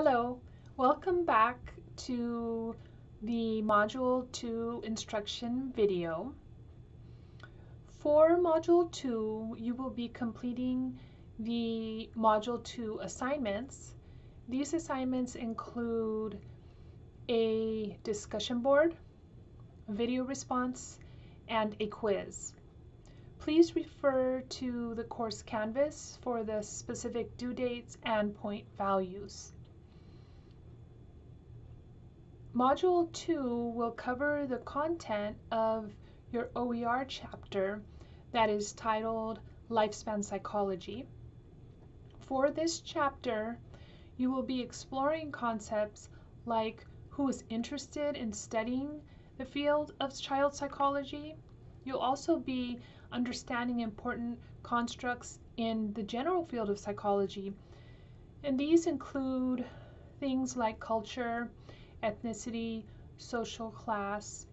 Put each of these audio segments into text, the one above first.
Hello, welcome back to the Module 2 instruction video. For Module 2, you will be completing the Module 2 assignments. These assignments include a discussion board, video response, and a quiz. Please refer to the course Canvas for the specific due dates and point values. Module 2 will cover the content of your OER chapter that is titled Lifespan Psychology. For this chapter, you will be exploring concepts like who is interested in studying the field of child psychology. You'll also be understanding important constructs in the general field of psychology. And these include things like culture, ethnicity, social class.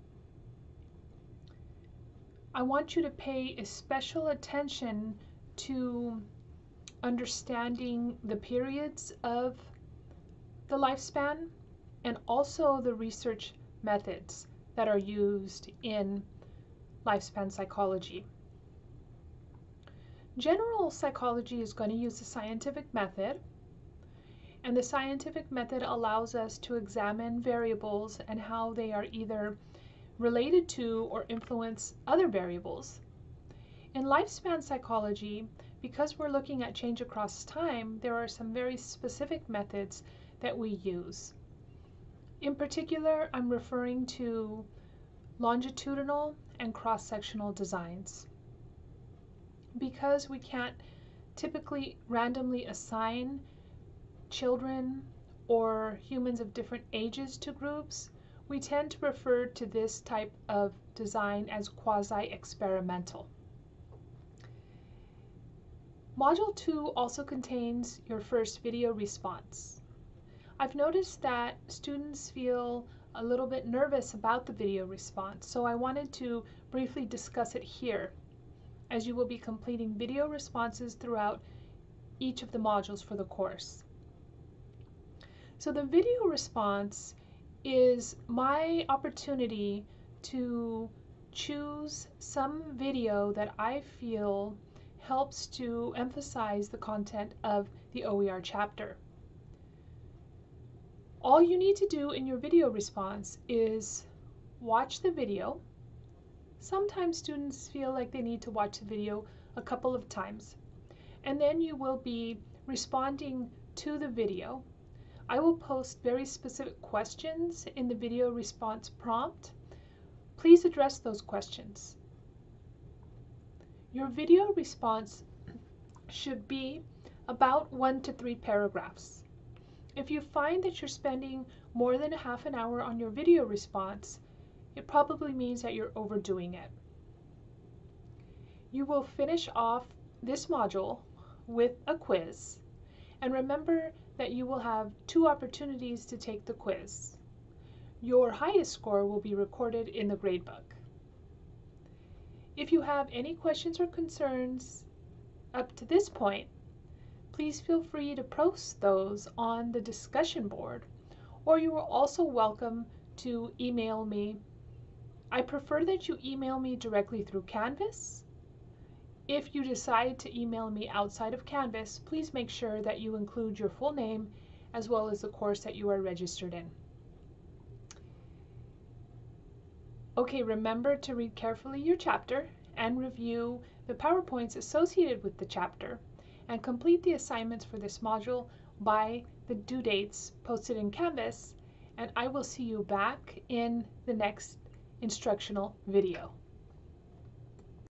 I want you to pay special attention to understanding the periods of the lifespan and also the research methods that are used in lifespan psychology. General psychology is going to use the scientific method and the scientific method allows us to examine variables and how they are either related to or influence other variables. In lifespan psychology, because we're looking at change across time, there are some very specific methods that we use. In particular, I'm referring to longitudinal and cross-sectional designs. Because we can't typically randomly assign children or humans of different ages to groups, we tend to refer to this type of design as quasi-experimental. Module 2 also contains your first video response. I've noticed that students feel a little bit nervous about the video response, so I wanted to briefly discuss it here, as you will be completing video responses throughout each of the modules for the course. So the video response is my opportunity to choose some video that I feel helps to emphasize the content of the OER chapter. All you need to do in your video response is watch the video. Sometimes students feel like they need to watch the video a couple of times. And then you will be responding to the video I will post very specific questions in the video response prompt. Please address those questions. Your video response should be about one to three paragraphs. If you find that you're spending more than a half an hour on your video response, it probably means that you're overdoing it. You will finish off this module with a quiz. And remember that you will have two opportunities to take the quiz. Your highest score will be recorded in the gradebook. If you have any questions or concerns up to this point, please feel free to post those on the discussion board, or you are also welcome to email me. I prefer that you email me directly through Canvas if you decide to email me outside of Canvas, please make sure that you include your full name as well as the course that you are registered in. Okay, remember to read carefully your chapter and review the PowerPoints associated with the chapter and complete the assignments for this module by the due dates posted in Canvas and I will see you back in the next instructional video.